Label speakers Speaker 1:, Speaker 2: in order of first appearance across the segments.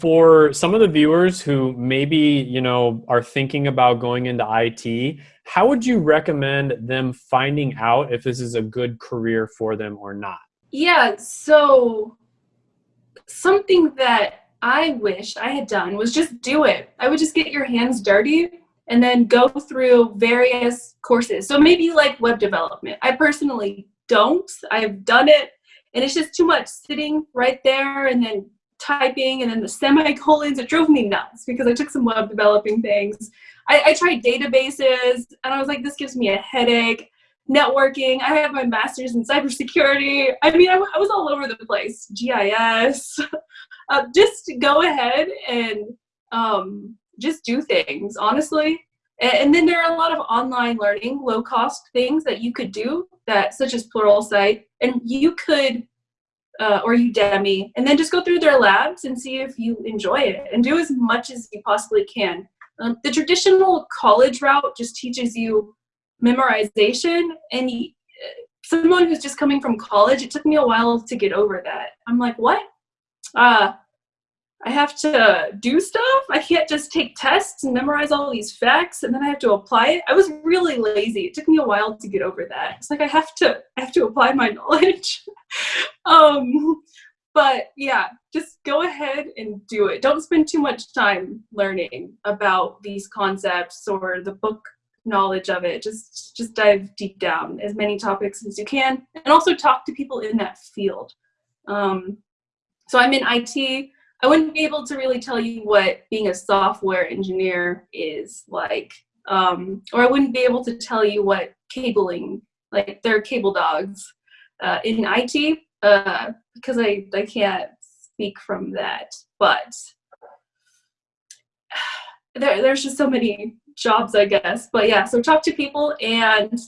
Speaker 1: for some of the viewers who maybe, you know, are thinking about going into IT, how would you recommend them finding out if this is a good career for them or not?
Speaker 2: Yeah, so something that I wish I had done was just do it. I would just get your hands dirty and then go through various courses. So maybe like web development. I personally don't. I've done it and it's just too much sitting right there and then typing and then the semicolons. It drove me nuts because I took some web developing things. I, I tried databases and I was like, this gives me a headache. Networking. I have my master's in cybersecurity. I mean, I, I was all over the place. GIS. uh, just go ahead and um, just do things, honestly. And, then there are a lot of online learning, low cost things that you could do that, such as Pluralsight, and you could, uh, or Udemy, and then just go through their labs and see if you enjoy it and do as much as you possibly can. Um, the traditional college route just teaches you memorization and someone who's just coming from college, it took me a while to get over that. I'm like, what? Uh, I have to do stuff. I can't just take tests and memorize all these facts and then I have to apply it. I was really lazy. It took me a while to get over that. It's like I have to I have to apply my knowledge. um but yeah, just go ahead and do it. Don't spend too much time learning about these concepts or the book knowledge of it. Just just dive deep down as many topics as you can and also talk to people in that field. Um, so I'm in IT I wouldn't be able to really tell you what being a software engineer is like, um, or I wouldn't be able to tell you what cabling, like they're cable dogs uh, in IT, uh, because I, I can't speak from that. But there, there's just so many jobs, I guess. But yeah, so talk to people and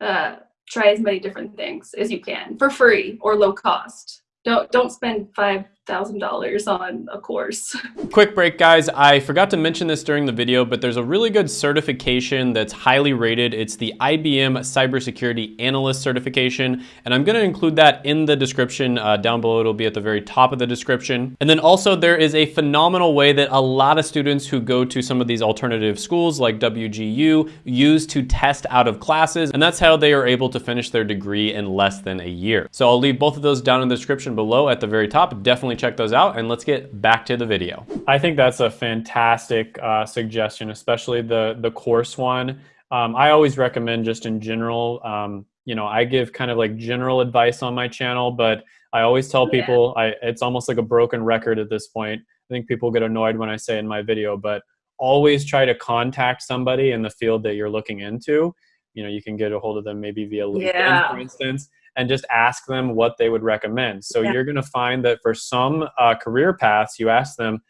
Speaker 2: uh, try as many different things as you can for free or low cost. Don't don't spend five $1,000 on a course.
Speaker 1: Quick break guys, I forgot to mention this during the video, but there's a really good certification that's highly rated. It's the IBM Cybersecurity Analyst certification, and I'm gonna include that in the description uh, down below. It'll be at the very top of the description. And then also there is a phenomenal way that a lot of students who go to some of these alternative schools like WGU use to test out of classes, and that's how they are able to finish their degree in less than a year. So I'll leave both of those down in the description below at the very top. Definitely check those out and let's get back to the video. I think that's a fantastic uh, suggestion, especially the, the course one. Um, I always recommend just in general, um, you know, I give kind of like general advice on my channel, but I always tell people I, it's almost like a broken record at this point. I think people get annoyed when I say in my video, but always try to contact somebody in the field that you're looking into. You know, you can get a hold of them maybe via LinkedIn, yeah. for instance, and just ask them what they would recommend. So yeah. you're going to find that for some uh, career paths, you ask them,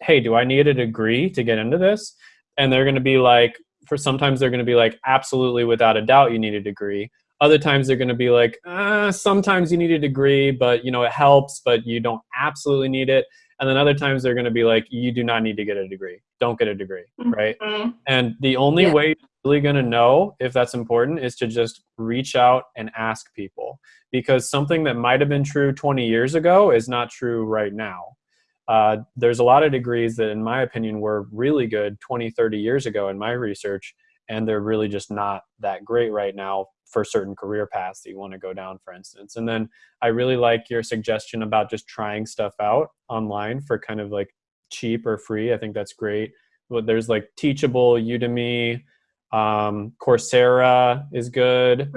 Speaker 1: hey, do I need a degree to get into this? And they're going to be like, for sometimes they're going to be like, absolutely, without a doubt, you need a degree. Other times they're going to be like, uh, sometimes you need a degree, but you know it helps, but you don't absolutely need it. And then other times they're going to be like, you do not need to get a degree. Don't get a degree, mm-hmm. right? And the only yeah. way really going to know if that's important is to just reach out and ask people because something that might have been true 20 years ago is not true right now. Uh, there's a lot of degrees that, in my opinion, were really good 20, 30 years ago in my research, and they're really just not that great right now for certain career paths that you want to go down, for instance. And then I really like your suggestion about just trying stuff out online for kind of like cheap or free. I think that's great. But there's like Teachable, Udemy, um, Coursera is good.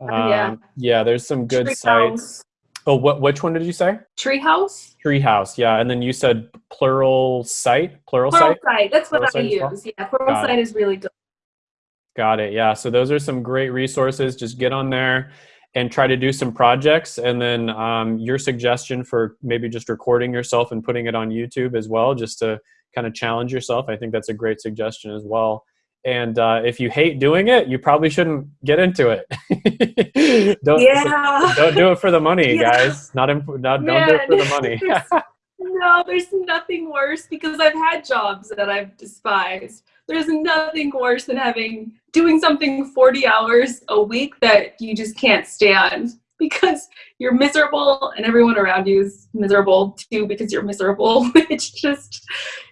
Speaker 1: Um, yeah. yeah, there's some good Treehouse. sites. Oh, what which one did you say?
Speaker 2: Treehouse.
Speaker 1: Treehouse, yeah, and then you said Pluralsight. Plural, plural site.
Speaker 2: Plural site. That's what plural I use. Well? Yeah, Pluralsight is really good.
Speaker 1: Got it. Yeah. So those are some great resources. Just get on there and try to do some projects. And then um, your suggestion for maybe just recording yourself and putting it on YouTube as well, just to kind of challenge yourself. I think that's a great suggestion as well. And uh, if you hate doing it, you probably shouldn't get into it. don't, yeah. don't do it for the money, yeah. guys. Not, imp- not don't do it for the money.
Speaker 2: no, there's nothing worse because I've had jobs that I've despised. There's nothing worse than having doing something 40 hours a week that you just can't stand. because you're miserable and everyone around you is miserable too because you're miserable. it's just,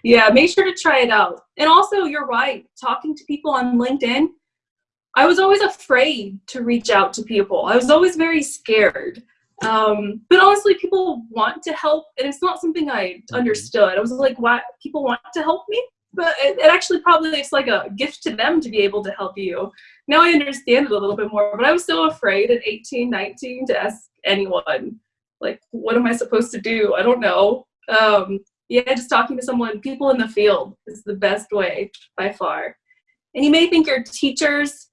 Speaker 2: yeah, make sure to try it out. And also, you're right, talking to people on LinkedIn, I was always afraid to reach out to people. I was always very scared. Um, but honestly, people want to help, and it's not something I mm-hmm. understood. I was like, why people want to help me? But it, it actually probably it's like a gift to them to be able to help you. Now I understand it a little bit more, but I was so afraid at 18, 19 to ask anyone, like, what am I supposed to do? I don't know. Um, yeah, just talking to someone, people in the field is the best way by far. And you may think your teachers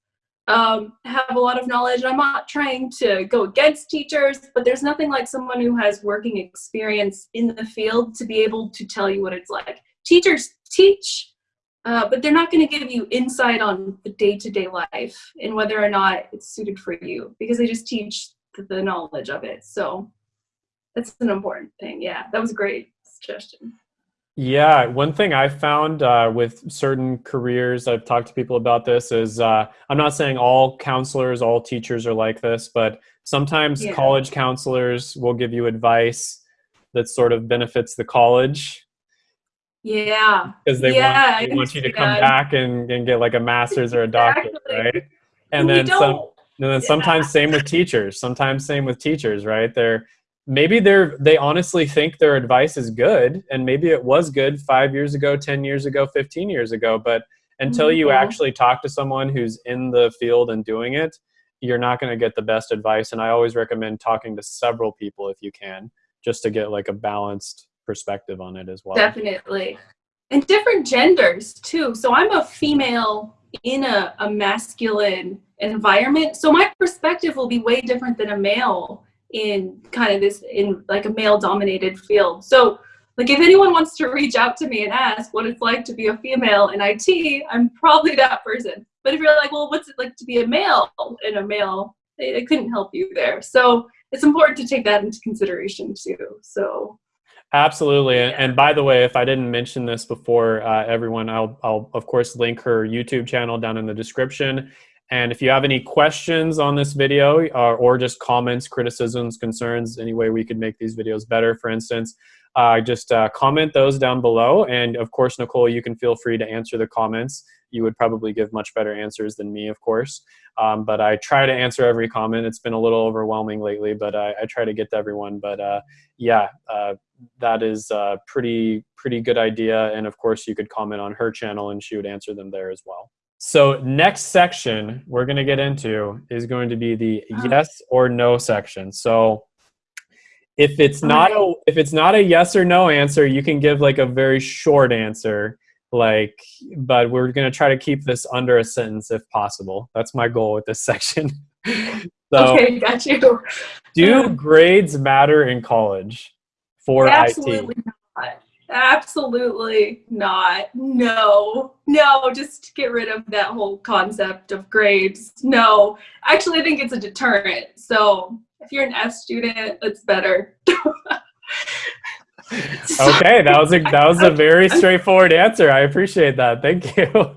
Speaker 2: um, have a lot of knowledge. I'm not trying to go against teachers, but there's nothing like someone who has working experience in the field to be able to tell you what it's like. Teachers teach, uh, but they're not going to give you insight on the day-to-day life and whether or not it's suited for you because they just teach the knowledge of it. So that's an important thing. Yeah, that was a great suggestion.
Speaker 1: Yeah, one thing I found uh, with certain careers, I've talked to people about this, is uh, I'm not saying all counselors, all teachers are like this, but sometimes yeah. college counselors will give you advice that sort of benefits the college.
Speaker 2: Yeah.
Speaker 1: Because they yeah, want, they want you to come back and, and get like a master's or a doctorate, right? And then some, and then yeah. sometimes same with teachers. Sometimes same with teachers, right? They're maybe they're they honestly think their advice is good and maybe it was good five years ago 10 years ago 15 years ago but until you mm-hmm. actually talk to someone who's in the field and doing it you're not going to get the best advice and i always recommend talking to several people if you can just to get like a balanced perspective on it as well.
Speaker 2: Definitely. And different genders too. So i'm a female in a, a masculine environment so my perspective will be way different than a male in kind of this in like a male dominated field so like if anyone wants to reach out to me and ask what it's like to be a female in IT, I'm probably that person. But if you're like, well, what's it like to be a male in a male, they, they couldn't help you there. So it's important to take that into consideration too. So
Speaker 1: Absolutely. Yeah. And by the way, if I didn't mention this before, uh, everyone, I'll, I'll of course link her YouTube channel down in the description. And if you have any questions on this video uh, or just comments, criticisms, concerns, any way we could make these videos better, for instance, uh, just uh, comment those down below. And of course, Nicole, you can feel free to answer the comments. You would probably give much better answers than me, of course. Um, but I try to answer every comment. It's been a little overwhelming lately, but I, I try to get to everyone. But uh, yeah, uh, that is a pretty, pretty good idea. And of course, you could comment on her channel and she would answer them there as well. So next section we're going to get into is going to be the uh-huh. yes or no section. So if it's not a if it's not a yes or no answer, you can give like a very short answer like but we're going to try to keep this under a sentence if possible. That's my goal with this section.
Speaker 2: so, okay, got you.
Speaker 1: do grades matter in college for
Speaker 2: Absolutely
Speaker 1: IT?
Speaker 2: Absolutely not. No, no, just get rid of that whole concept of grades. No, actually, I think it's a deterrent. So if you're an F student, it's better.
Speaker 1: okay, that was a that was a very straightforward answer. I appreciate that. Thank you. Um,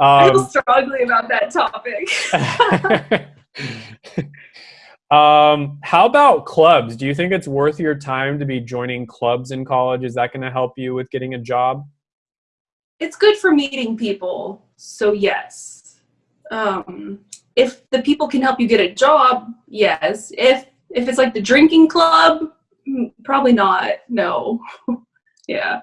Speaker 2: I feel strongly about that topic.
Speaker 1: Um, how about clubs? Do you think it's worth your time to be joining clubs in college? Is that going to help you with getting a job?
Speaker 2: It's good for meeting people. So yes. Um, if the people can help you get a job, yes. If if it's like the drinking club, mm, probably not. No. yeah.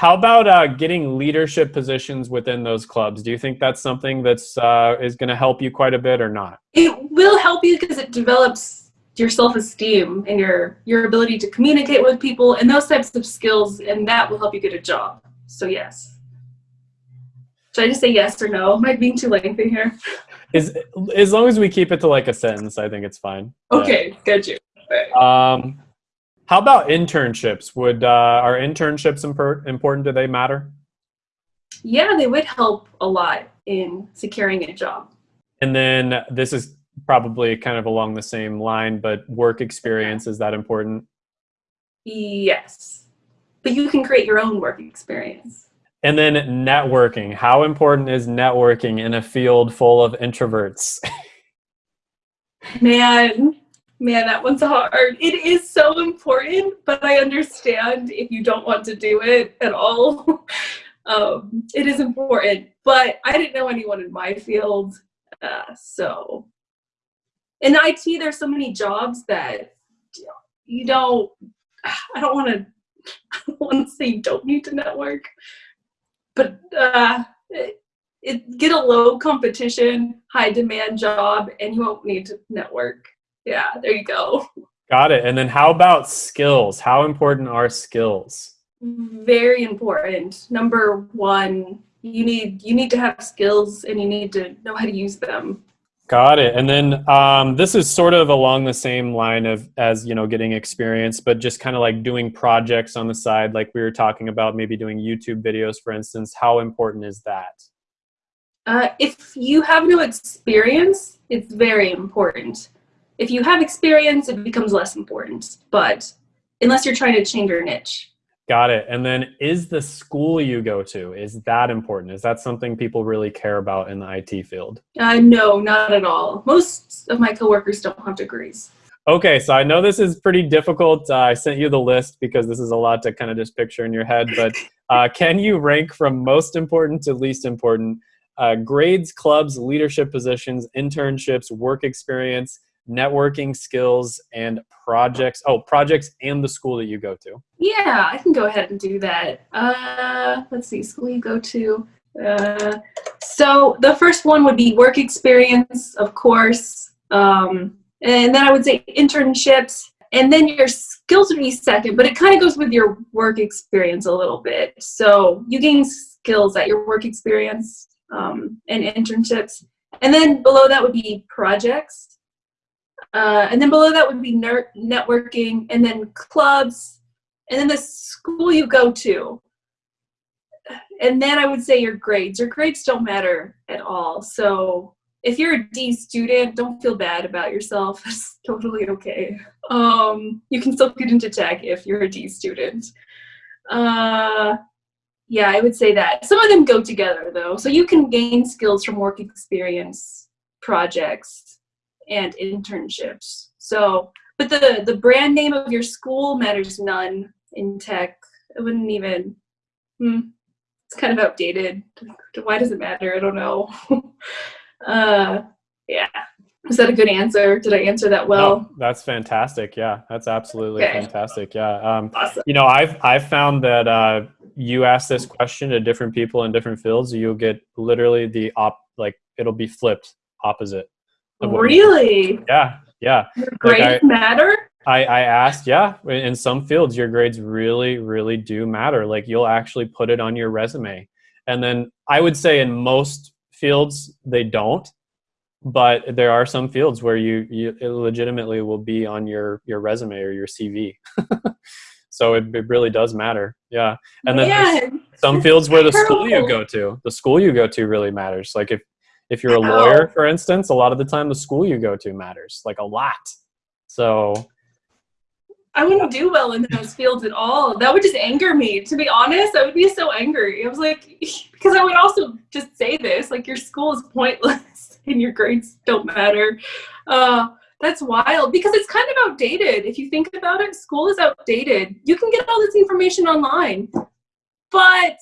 Speaker 1: How about uh, getting leadership positions within those clubs? Do you think that's something that's uh, is going to help you quite a bit or not?
Speaker 2: It will help you because it develops your self-esteem and your your ability to communicate with people and those types of skills, and that will help you get a job. So yes. Should I just say yes or no? Am I being too lengthy here?
Speaker 1: Is as long as we keep it to like a sentence, I think it's fine.
Speaker 2: Okay, yeah. good you.
Speaker 1: Right. Um, how about internships? Would uh, are internships important? Do they matter?
Speaker 2: Yeah, they would help a lot in securing a job.
Speaker 1: And then this is probably kind of along the same line, but work experience is that important?
Speaker 2: Yes, but you can create your own work experience.
Speaker 1: And then networking. How important is networking in a field full of introverts?
Speaker 2: Man, man, that one's hard. It is so important, but I understand if you don't want to do it at all. um, it is important, but I didn't know anyone in my field. Uh, so in IT, there's so many jobs that you don't, I don't want to, I don't want to say you don't need to network, but uh, it, it, get a low competition, high demand job, and you won't need to network. Yeah, there you go.
Speaker 1: Got it. And then how about skills? How important are skills?
Speaker 2: Very important. Number one, you need you need to have skills and you need to know how to use them.
Speaker 1: Got it. And then um, this is sort of along the same line of as you know getting experience, but just kind of like doing projects on the side, like we were talking about, maybe doing YouTube videos, for instance. How important is that?
Speaker 2: Uh, if you have no experience, it's very important. If you have experience, it becomes less important. But unless you're trying to change your niche.
Speaker 1: Got it. And then is the school you go to, is that important? Is that something people really care about in the IT field?
Speaker 2: Uh, no, not at all. Most of my coworkers don't have degrees.
Speaker 1: Okay, so I know this is pretty difficult. Uh, I sent you the list because this is a lot to kind of just picture in your head, but uh, can you rank from most important to least important uh, grades, clubs, leadership positions, internships, work experience, networking skills, and projects. Oh, projects and the school that you go to.
Speaker 2: Yeah, I can go ahead and do that. Uh, let's see, school you go to. Uh, so the first one would be work experience, of course. Um, and then I would say internships. And then your skills would be second, but it kind of goes with your work experience a little bit. So you gain skills at your work experience um, and internships. And then below that would be projects. Uh, and then below that would be networking, and then clubs, and then the school you go to. And then I would say your grades. Your grades don't matter at all. So if you're a D student, don't feel bad about yourself. It's totally okay. Um, you can still get into tech if you're a D student. Uh, yeah, I would say that. Some of them go together though. So you can gain skills from work experience projects and internships. So, but the the brand name of your school matters none in tech. It wouldn't even. Hmm, it's kind of outdated. Why does it matter? I don't know. uh, yeah. Is that a good answer? Did I answer that well? No,
Speaker 1: that's fantastic. Yeah, that's absolutely okay. fantastic. Yeah. Um, awesome. You know, I've I've found that uh, you ask this question to different people in different fields, you'll get literally the op like it'll be flipped opposite.
Speaker 2: Really?
Speaker 1: Yeah, yeah.
Speaker 2: Your grades like I, matter?
Speaker 1: I, I asked, yeah, in some fields, your grades really, really do matter. Like you'll actually put it on your resume. And then I would say in most fields, they don't. But there are some fields where you, you legitimately will be on your, your resume or your CV. so it, it really does matter. Yeah. And then some fields where the school you go to, the school you go to really matters. Like if if you're a lawyer, for instance, a lot of the time the school you go to matters, like a lot. So
Speaker 2: I wouldn't do well in those fields at all. That would just anger me. To be honest, I would be so angry. I was like, because I would also just say this, like your school is pointless and your grades don't matter. Uh, that's wild because it's kind of outdated. If you think about it, school is outdated. You can get all this information online, but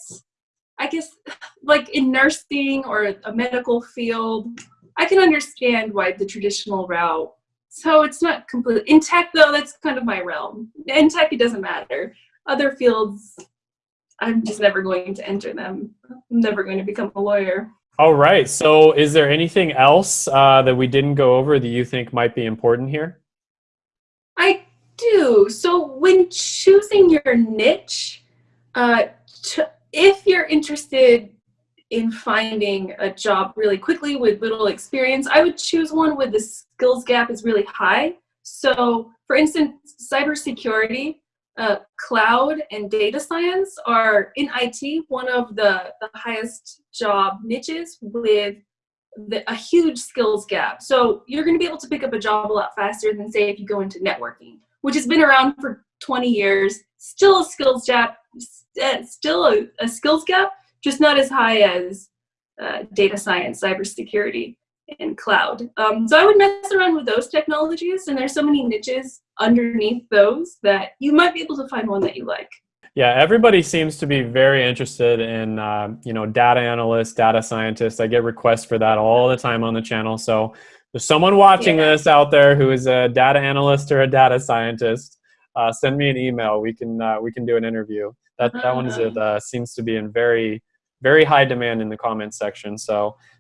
Speaker 2: I guess like in nursing or a medical field, I can understand why the traditional route. So it's not completely in tech though. That's kind of my realm. In tech, it doesn't matter. Other fields, I'm just never going to enter them. I'm never going to become a lawyer.
Speaker 1: All right. So, is there anything else uh, that we didn't go over that you think might be important here?
Speaker 2: I do. So, when choosing your niche, uh, if you're interested in finding a job really quickly with little experience, I would choose one where the skills gap is really high. So, for instance, cybersecurity, uh, cloud, and data science are in IT one of the, the highest job niches with the, a huge skills gap. So, you're going to be able to pick up a job a lot faster than, say, if you go into networking, which has been around for 20 years, still a skills gap still a, a, skills gap, just not as high as uh, data science, cybersecurity. and cloud. Um, so I would mess around with those technologies, and there's so many niches underneath those that you might be able to find one that you like.
Speaker 1: Yeah, everybody seems to be very interested in uh, you know data analysts, data scientists. I get requests for that all the time on the channel. So there's someone watching yeah. this out there who is a data analyst or a data scientist. Uh, send me an email. We can uh, we can do an interview. That that one is it uh, seems to be in very very high demand in the comments section. So